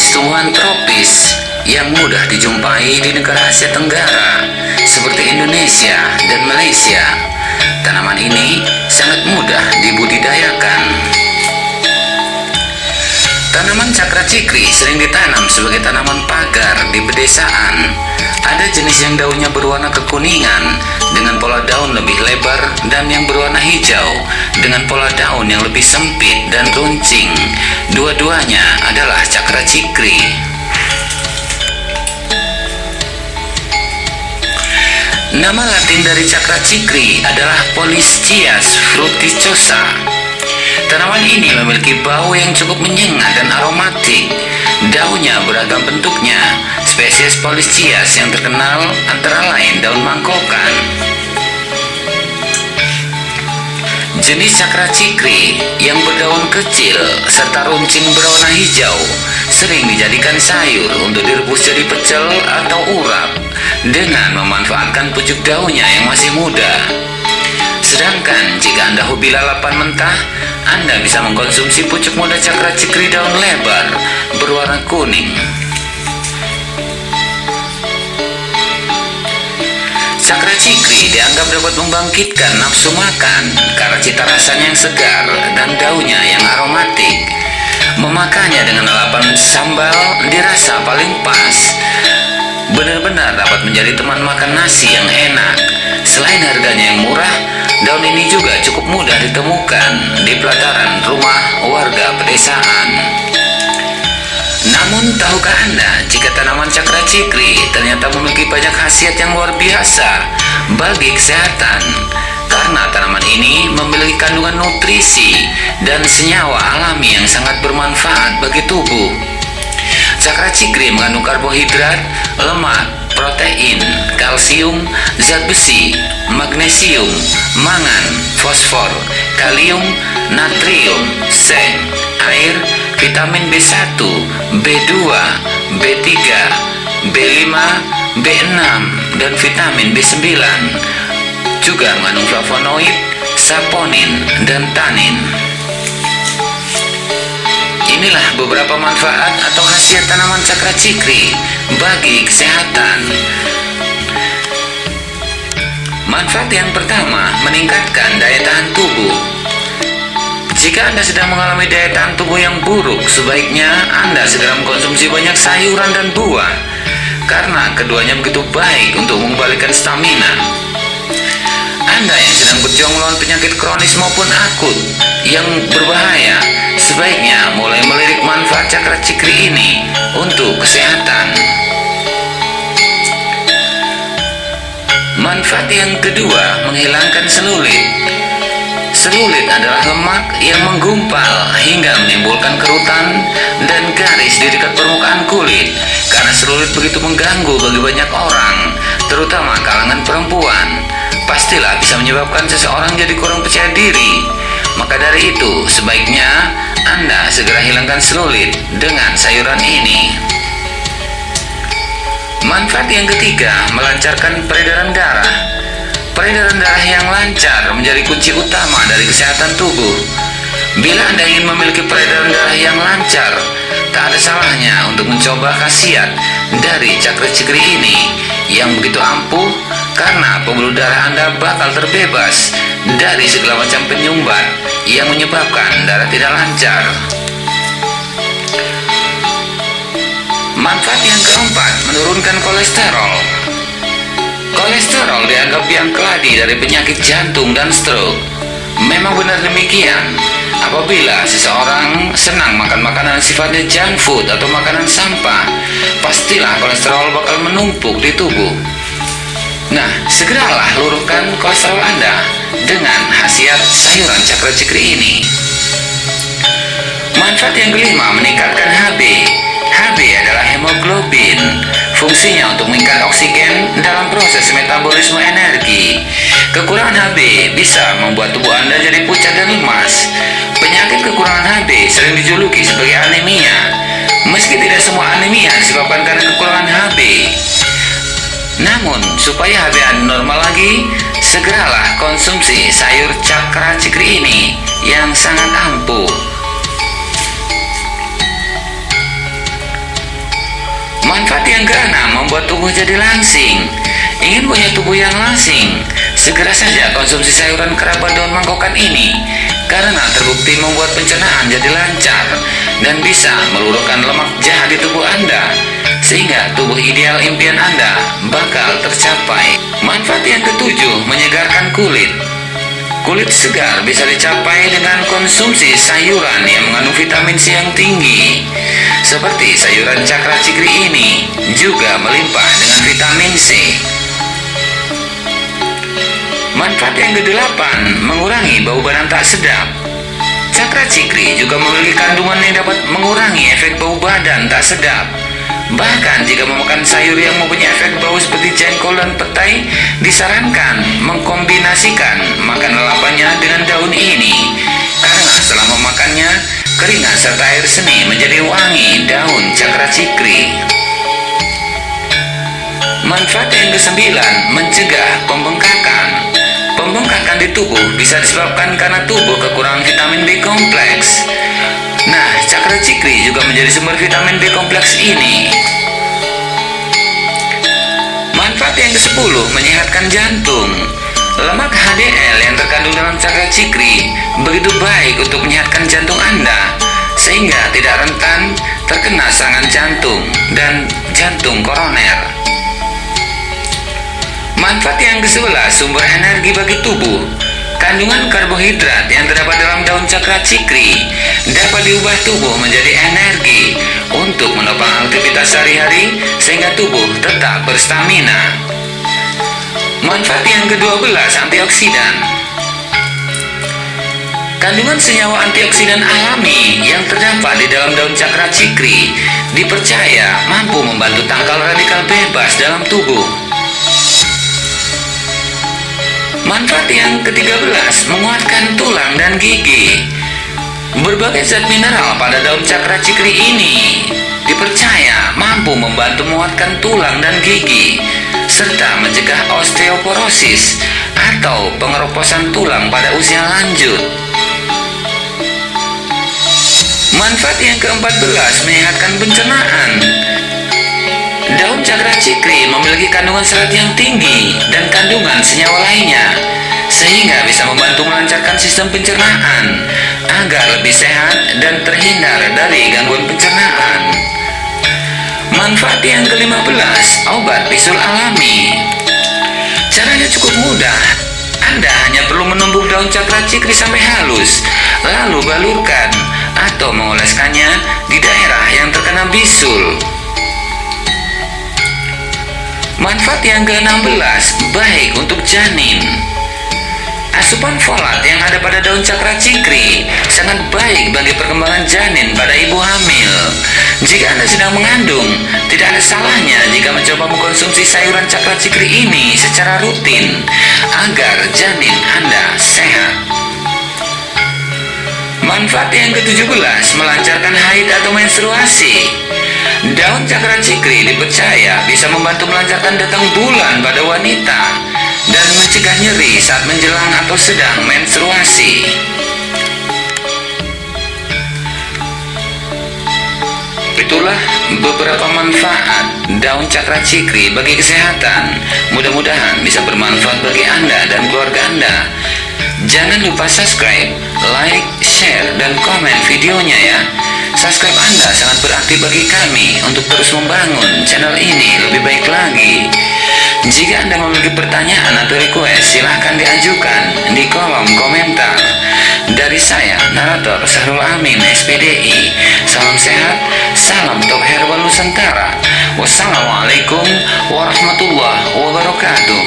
jenis tumbuhan tropis yang mudah dijumpai di negara Asia Tenggara seperti Indonesia dan Malaysia. Tanaman ini sangat mudah dibudidayakan. Tanaman cakra cikri sering ditanam sebagai tanaman pagar di pedesaan. Ada jenis yang daunnya berwarna kekuningan dengan pola daun lebih lebar dan yang berwarna hijau dengan pola daun yang lebih sempit dan runcing. Dua-duanya adalah cakra cikri. Nama latin dari cakra cikri adalah Polischias fruticosa. Tanaman ini memiliki bau yang cukup menyengat dan aromatik. Daunnya beragam bentuknya. Spesies Polischias yang terkenal antara lain daun mangkokan. Jenis cakra cikri yang berdaun kecil serta runcing berwarna hijau sering dijadikan sayur untuk direbus jadi pecel atau urap dengan memanfaatkan pucuk daunnya yang masih muda. Sedangkan jika Anda hobi lalapan mentah, Anda bisa mengkonsumsi pucuk muda cakra cikri daun lebar berwarna kuning. Cakra cikri dianggap dapat membangkitkan nafsu makan karena cita rasanya yang segar dan daunnya yang aromatik. Memakannya dengan lalapan sambal dirasa paling pas. Benar-benar dapat menjadi teman makan nasi yang enak. Selain harganya yang murah, daun ini juga cukup mudah ditemukan di pelataran rumah warga pedesaan. Namun tahukah Anda jika tanaman cakra cikri ternyata memiliki banyak khasiat yang luar biasa bagi kesehatan? Karena tanaman ini memiliki kandungan nutrisi dan senyawa alami yang sangat bermanfaat bagi tubuh. Cakra cikri mengandung karbohidrat, lemak, protein, kalsium, zat besi, magnesium, mangan, fosfor, kalium, natrium, seng, air, vitamin B1, B2, B3, B5, B6, dan vitamin B9. Juga mengandung flavonoid, saponin, dan tanin. Inilah beberapa manfaat atau khasiat tanaman cakra cikri bagi kesehatan. Manfaat yang pertama, meningkatkan daya tahan tubuh. Jika Anda sedang mengalami daya tahan tubuh yang buruk, sebaiknya Anda segera mengkonsumsi banyak sayuran dan buah karena keduanya begitu baik untuk mengembalikan stamina. Anda yang sedang berjuang melawan penyakit kronis maupun akut yang berbahaya, sebaiknya mulai melirik manfaat cakra cikri ini untuk kesehatan. Manfaat yang kedua, menghilangkan selulit. Selulit adalah lemak yang menggumpal hingga menimbulkan kerutan dan garis di dekat permukaan kulit. Karena selulit begitu mengganggu bagi banyak orang, terutama kalangan perempuan, pastilah bisa menyebabkan seseorang jadi kurang percaya diri. Maka dari itu, sebaiknya Anda segera hilangkan selulit dengan sayuran ini. Manfaat yang ketiga, melancarkan peredaran darah. Peredaran darah yang lancar menjadi kunci utama dari kesehatan tubuh. Bila Anda ingin memiliki peredaran darah yang lancar, tak ada salahnya untuk mencoba khasiat dari cakra cikri ini yang begitu ampuh karena pembuluh darah Anda bakal terbebas dari segala macam penyumbat yang menyebabkan darah tidak lancar. Manfaat yang keempat, menurunkan kolesterol. Kolesterol dianggap yang keladi dari penyakit jantung dan stroke. Memang benar demikian. Apabila seseorang senang makan makanan sifatnya junk food atau makanan sampah, pastilah kolesterol bakal menumpuk di tubuh. Nah, segeralah luruhkan kolesterol Anda dengan khasiat sayuran cakra cikri ini. Manfaat yang kelima, meningkatkan HB. HB adalah hemoglobin. Fungsinya untuk meningkat oksigen dalam proses metabolisme energi. Kekurangan HB bisa membuat tubuh Anda jadi pucat dan lemas. Penyakit kekurangan HB sering dijuluki sebagai anemia. Meski tidak semua anemia disebabkan karena kekurangan HB. Namun, supaya HB Anda normal lagi, segeralah konsumsi sayur cakra cikri ini yang sangat ampuh. Manfaat yang keenam membuat tubuh jadi langsing. Ingin punya tubuh yang langsing? Segera saja konsumsi sayuran kerabat daun mangkokan ini karena terbukti membuat pencernaan jadi lancar dan bisa meluruhkan lemak jahat di tubuh Anda sehingga tubuh ideal impian Anda bakal tercapai. Manfaat yang ketujuh, menyegarkan kulit. Kulit segar bisa dicapai dengan konsumsi sayuran yang mengandung vitamin C yang tinggi. Seperti sayuran cakra cikri ini juga melimpah dengan vitamin C. Manfaat yang kedelapan, mengurangi bau badan tak sedap. Cakra cikri juga memiliki kandungan yang dapat mengurangi efek bau badan tak sedap. Bahkan jika memakan sayur yang mempunyai efek bau seperti jengkol dan petai, disarankan mengkombinasikan makan lalapannya dengan daun ini. Karena setelah memakannya, keringat serta air seni menjadi wangi daun cakra cikri. Manfaat yang kesembilan, mencegah pembengkakan. Pembengkakan di tubuh bisa disebabkan karena tubuh kekurangan vitamin B kompleks. Nah, cakra cikri juga menjadi sumber vitamin B kompleks ini. Manfaat yang ke-10, menyehatkan jantung. Lemak HDL yang terkandung dalam cakra cikri begitu baik untuk menyehatkan jantung Anda sehingga tidak rentan terkena serangan jantung dan jantung koroner. Manfaat yang ke-11, sumber energi bagi tubuh. Kandungan karbohidrat yang terdapat dalam daun cakra cikri dapat diubah tubuh menjadi energi untuk menopang aktivitas sehari-hari sehingga tubuh tetap berstamina. Manfaat yang ke-12, antioksidan. Kandungan senyawa antioksidan alami yang terdapat di dalam daun cakra cikri dipercaya mampu membantu tangkal radikal bebas dalam tubuh. Manfaat yang ke-13 menguatkan tulang dan gigi. Berbagai zat mineral pada daun cakra cikri ini dipercaya mampu membantu menguatkan tulang dan gigi serta mencegah osteoporosis atau pengeroposan tulang pada usia lanjut. Manfaat yang ke-14 menyehatkan pencernaan. Daun cakra cikri memiliki kandungan serat yang tinggi dan kandungan senyawa lainnya sehingga bisa membantu melancarkan sistem pencernaan agar lebih sehat dan terhindar dari gangguan pencernaan. Manfaat yang ke-15, obat bisul alami. Caranya cukup mudah. Anda hanya perlu menumbuk daun cakra cikri sampai halus, lalu balurkan atau mengoleskannya di daerah yang terkena bisul. Manfaat yang ke-16 baik untuk janin. Asupan folat yang ada pada daun cakra cikri sangat baik bagi perkembangan janin pada ibu hamil. Jika Anda sedang mengandung, tidak ada salahnya jika mencoba mengkonsumsi sayuran cakra cikri ini secara rutin agar janin Anda sehat. Manfaat yang ke-17 melancarkan haid atau menstruasi. Daun cakra cikri dipercaya bisa membantu melancarkan datang bulan pada wanita dan mencegah nyeri saat menjelang atau sedang menstruasi. Itulah beberapa manfaat daun cakra cikri bagi kesehatan. Mudah-mudahan bisa bermanfaat bagi Anda dan keluarga Anda. Jangan lupa subscribe, like, share, dan komen videonya ya. Subscribe Anda sangat berarti bagi kami untuk terus membangun channel ini lebih baik lagi. Jika Anda memiliki pertanyaan atau request, silahkan diajukan di kolom komentar. Dari saya, narator Sahrul Amin, SPDI. Salam sehat, salam top herbal Nusantara. Wassalamualaikum warahmatullahi wabarakatuh.